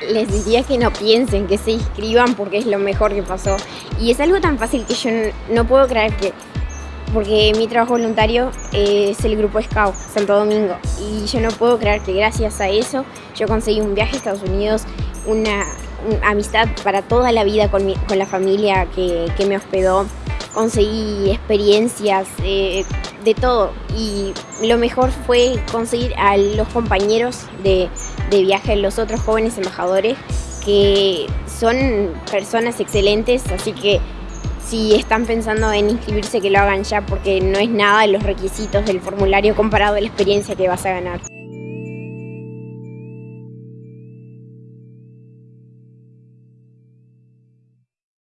les diría que no piensen, que se inscriban porque es lo mejor que pasó. Y es algo tan fácil que yo no, puedo creer que... Porque mi trabajo voluntario es el grupo Scout Santo Domingo. Y yo no puedo creer que gracias a eso yo conseguí un viaje a Estados Unidos, una, amistad para toda la vida con, la familia que, que me hospedó. Conseguí experiencias eh, de todo. Y lo mejor fue conseguir a los compañeros de, de viaje, los otros jóvenes embajadores que son personas excelentes, así que si están pensando en inscribirse que lo hagan ya porque no es nada de los requisitos del formulario comparado a la experiencia que vas a ganar.